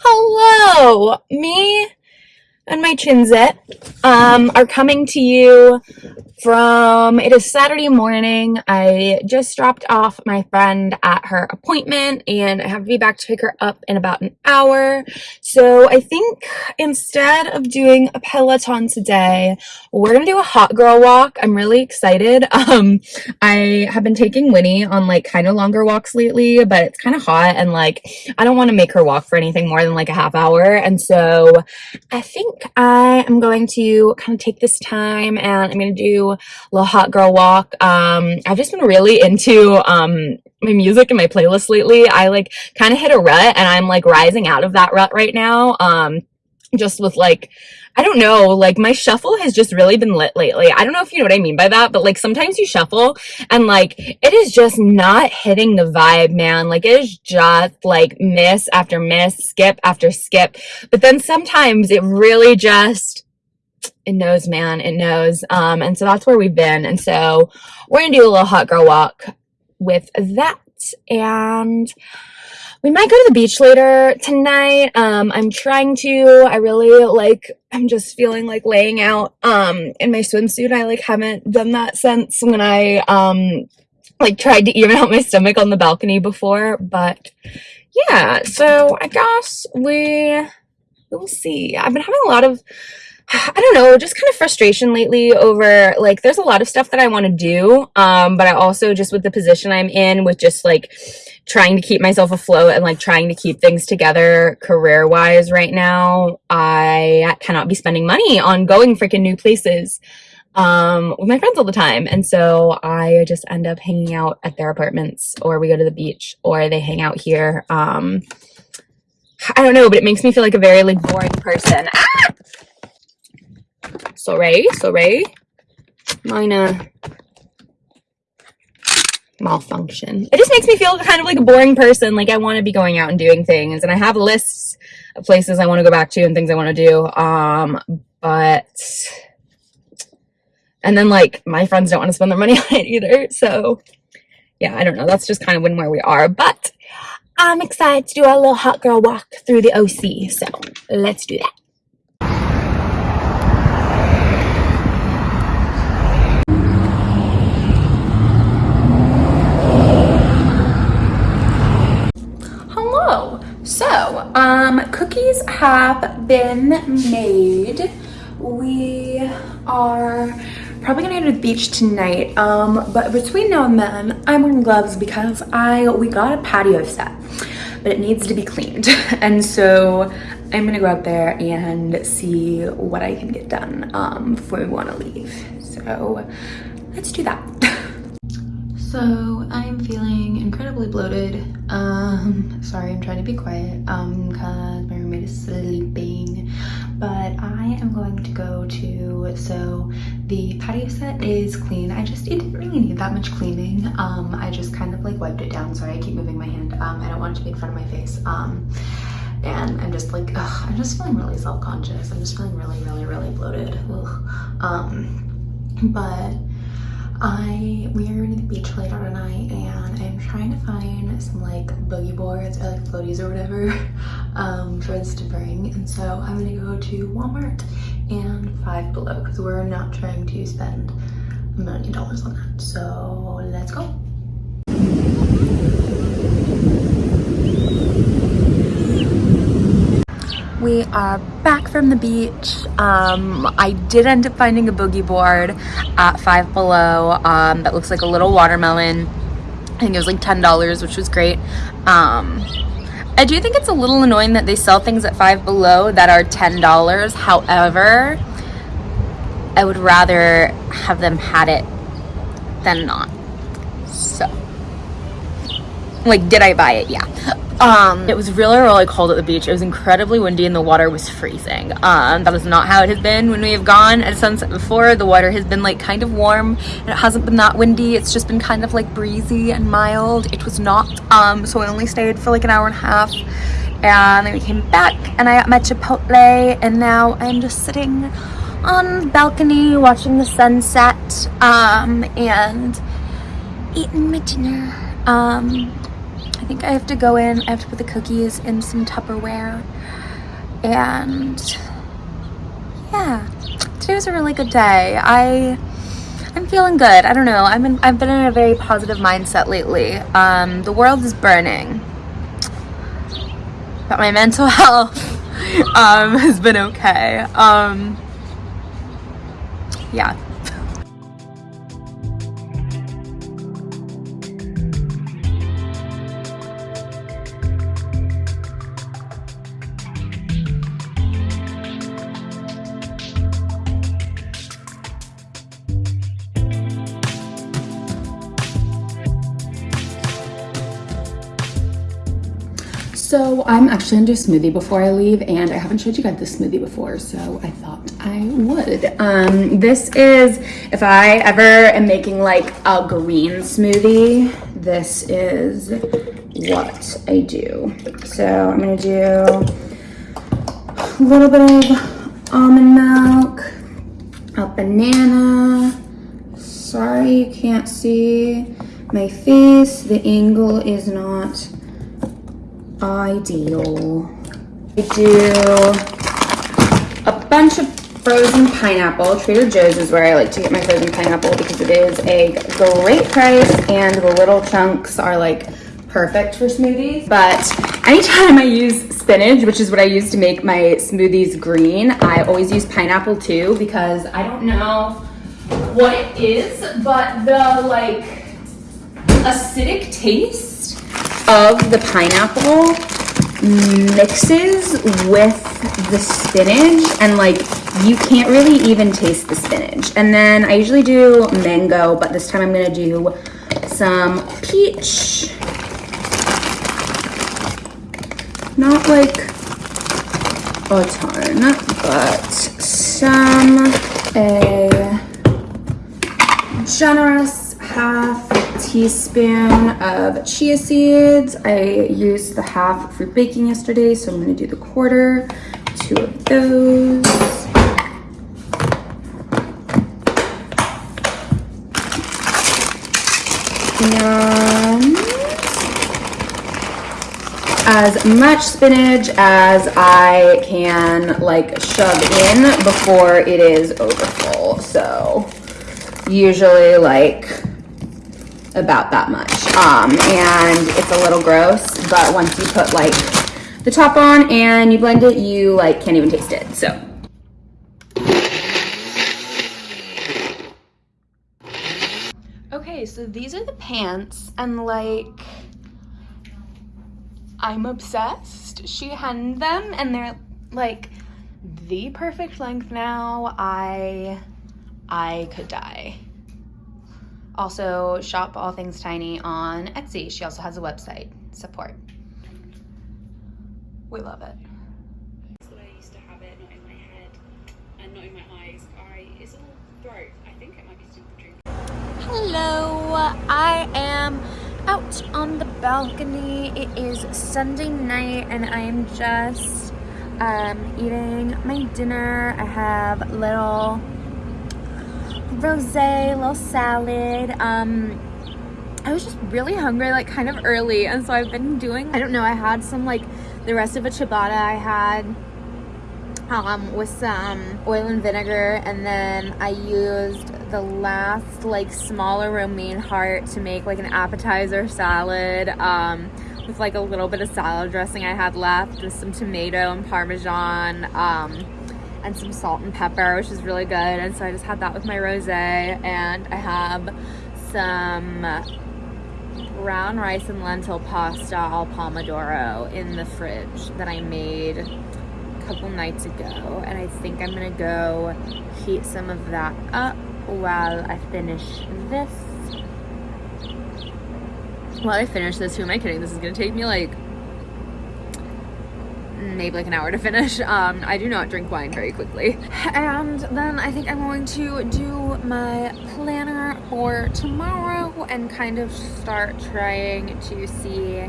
Hello, me and my chinzet um, are coming to you from it is Saturday morning. I just dropped off my friend at her appointment and I have to be back to pick her up in about an hour. So I think instead of doing a Peloton today, we're gonna do a hot girl walk. I'm really excited. Um, I have been taking Winnie on like kind of longer walks lately, but it's kind of hot and like I don't want to make her walk for anything more than like a half hour. And so I think I am going to kind of take this time and I'm gonna do a little hot girl walk. Um, I've just been really into um, my music and my playlist lately. I like kind of hit a rut and I'm like rising out of that rut right now. Um, just with like, I don't know, like my shuffle has just really been lit lately. I don't know if you know what I mean by that, but like sometimes you shuffle and like it is just not hitting the vibe, man. Like it is just like miss after miss, skip after skip. But then sometimes it really just it knows, man. It knows. Um, and so that's where we've been. And so we're to do a little hot girl walk with that. And we might go to the beach later tonight. Um, I'm trying to, I really like, I'm just feeling like laying out, um, in my swimsuit. I like haven't done that since when I, um, like tried to even out my stomach on the balcony before, but yeah, so I guess we, we'll see. I've been having a lot of I don't know, just kind of frustration lately over like there's a lot of stuff that I want to do. Um, but I also just with the position I'm in with just like trying to keep myself afloat and like trying to keep things together career wise right now, I cannot be spending money on going freaking new places um, with my friends all the time. And so I just end up hanging out at their apartments or we go to the beach or they hang out here. Um, I don't know, but it makes me feel like a very like boring person. Ah! Sorry, sorry. Minor malfunction. It just makes me feel kind of like a boring person. Like I want to be going out and doing things and I have lists of places I want to go back to and things I want to do. Um, but and then like my friends don't want to spend their money on it either. So yeah, I don't know. That's just kind of when where we are, but I'm excited to do a little hot girl walk through the OC. So let's do that. So, um, cookies have been made. We are probably gonna go to the beach tonight. Um, but between now and then, I'm wearing gloves because I we got a patio set, but it needs to be cleaned. And so I'm gonna go out there and see what I can get done um, before we wanna leave. So let's do that. So I'm feeling incredibly bloated. Um, sorry, I'm trying to be quiet um, because my roommate is sleeping. But I am going to go to, so the patio set is clean. I just, it didn't really need that much cleaning. Um, I just kind of like wiped it down. Sorry, I keep moving my hand. Um, I don't want it to be in front of my face. Um, and I'm just like, ugh, I'm just feeling really self-conscious. I'm just feeling really, really, really bloated. Ugh. Um, but I we are going to the beach later tonight and I'm trying to find some like boogie boards or like floaties or whatever um, for us to bring and so I'm gonna go to Walmart and Five Below because we're not trying to spend a million dollars on that so let's go we are back from the beach. Um, i did end up finding a boogie board at five below um, that looks like a little watermelon. I think it was like ten dollars which was great. Um, i do think it's a little annoying that they sell things at five below that are ten dollars. However i would rather have them had it than not. So like did i buy it? Yeah um, it was really, really cold at the beach. It was incredibly windy and the water was freezing. Um, that is not how it has been when we have gone at sunset before. The water has been like kind of warm and it hasn't been that windy. It's just been kind of like breezy and mild. It was not. Um, so I only stayed for like an hour and a half and then we came back and I got my Chipotle and now I'm just sitting on the balcony watching the sunset um, and eating my dinner. Um, think I have to go in, I have to put the cookies in some Tupperware. And yeah, today was a really good day. I I'm feeling good. I don't know. I'm in, I've been in a very positive mindset lately. Um, the world is burning, but my mental health um, has been okay. Um, yeah. So I'm actually gonna do a smoothie before I leave and I haven't showed you guys this smoothie before, so I thought I would. Um, this is, if I ever am making like a green smoothie, this is what I do. So I'm gonna do a little bit of almond milk, a banana. Sorry you can't see my face. The angle is not ideal. I do a bunch of frozen pineapple. Trader Joe's is where I like to get my frozen pineapple because it is a great price and the little chunks are like perfect for smoothies. But anytime I use spinach, which is what I use to make my smoothies green, I always use pineapple too because I don't know what it is, but the like acidic taste of the pineapple mixes with the spinach and like you can't really even taste the spinach. And then I usually do mango, but this time I'm gonna do some peach. Not like a ton, but some, a generous half teaspoon of chia seeds. I used the half for baking yesterday, so I'm gonna do the quarter, two of those. And as much spinach as I can like shove in before it is overfull. So usually like about that much. Um, and it's a little gross, but once you put like the top on and you blend it, you like can't even taste it, so. Okay, so these are the pants and like, I'm obsessed. She hemmed them and they're like the perfect length now. I, I could die. Also, shop All Things Tiny on Etsy. She also has a website. Support. We love it. I used to have it, not in my head and not in my eyes. I, it's all throat. I think it might be super Hello, I am out on the balcony. It is Sunday night and I am just um, eating my dinner. I have little rosé, little salad. Um, I was just really hungry, like kind of early, and so I've been doing, I don't know, I had some like the rest of a ciabatta I had um, with some oil and vinegar, and then I used the last like smaller romaine heart to make like an appetizer salad um, with like a little bit of salad dressing I had left with some tomato and parmesan. Um, and some salt and pepper, which is really good. And so I just had that with my rosé. And I have some brown rice and lentil pasta al pomodoro in the fridge that I made a couple nights ago. And I think I'm gonna go heat some of that up while I finish this. While I finish this, who am I kidding? This is gonna take me like maybe like an hour to finish. Um, I do not drink wine very quickly. And then I think I'm going to do my planner for tomorrow and kind of start trying to see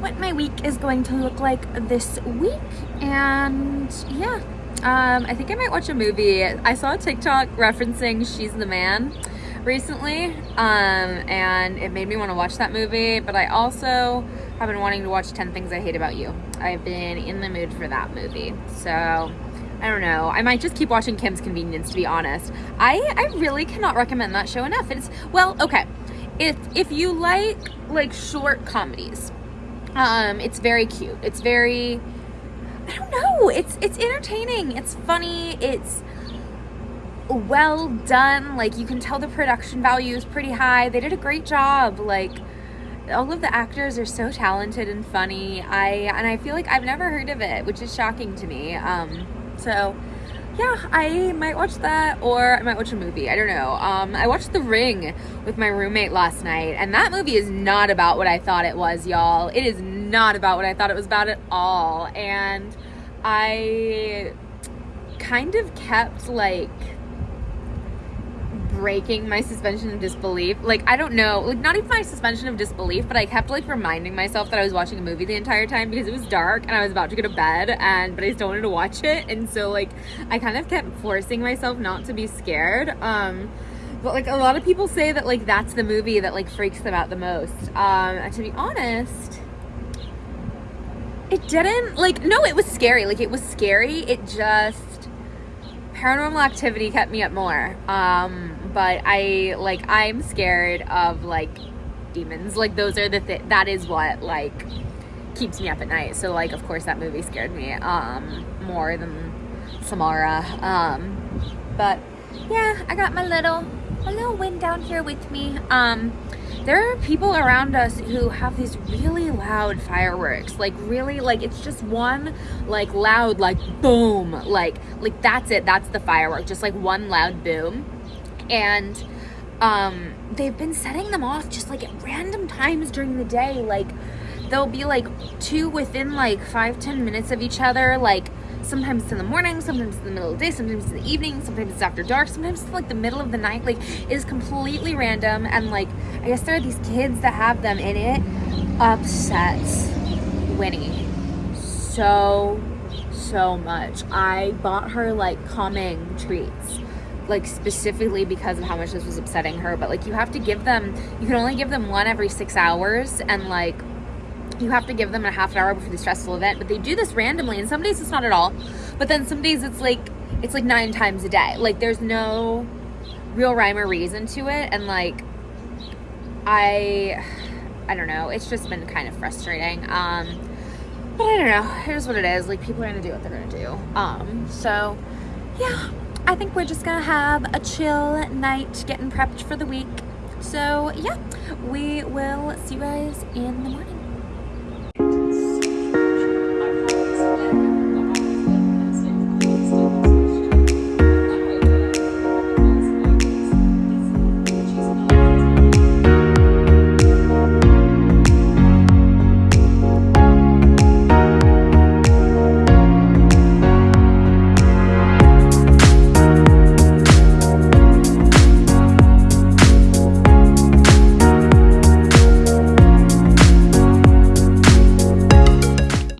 what my week is going to look like this week. And yeah, um, I think I might watch a movie. I saw a TikTok referencing She's the Man recently um, and it made me want to watch that movie but I also have been wanting to watch 10 Things I Hate About You. I've been in the mood for that movie. So, I don't know. I might just keep watching Kim's Convenience to be honest. I I really cannot recommend that show enough. It's well, okay. If if you like like short comedies, um it's very cute. It's very I don't know. It's it's entertaining. It's funny. It's well done. Like you can tell the production value is pretty high. They did a great job. Like all of the actors are so talented and funny. I and I feel like I've never heard of it, which is shocking to me. Um, so yeah, I might watch that or I might watch a movie. I don't know. Um, I watched The Ring with my roommate last night, and that movie is not about what I thought it was, y'all. It is not about what I thought it was about at all. And I kind of kept like breaking my suspension of disbelief. Like, I don't know, like, not even my suspension of disbelief, but I kept like reminding myself that I was watching a movie the entire time because it was dark and I was about to go to bed, and but I still wanted to watch it. And so, like, I kind of kept forcing myself not to be scared. Um, but like a lot of people say that like that's the movie that like freaks them out the most. Um, and to be honest, it didn't like no, it was scary. Like it was scary. It just paranormal activity kept me up more. Um, but I like I'm scared of like demons. Like those are the th- that is what like keeps me up at night. So like of course that movie scared me um more than Samara. Um, but yeah, I got my little my little wind down here with me. Um, there are people around us who have these really loud fireworks like really like it's just one like loud like boom like like that's it that's the firework just like one loud boom. And um they've been setting them off just like at random times during the day like there'll be like two within like five ten minutes of each other like sometimes it's in the morning sometimes it's in the middle of the day sometimes it's in the evening sometimes it's after dark sometimes it's like the middle of the night like it is completely random and like i guess there are these kids that have them in it upsets winnie so so much. I bought her like calming treats like specifically because of how much this was upsetting her but like you have to give them you can only give them one every six hours and like you have to give them a half an hour before the stressful event but they do this randomly and some days it's not at all but then some days it's like it's like nine times a day. Like there's no real rhyme or reason to it and like i i don't know. It's just been kind of frustrating. Um but i don't know. Here's what it is. Like people are gonna do what they're gonna do. Um so yeah. I think we're just gonna have a chill night getting prepped for the week. So yeah. We will see you guys in the morning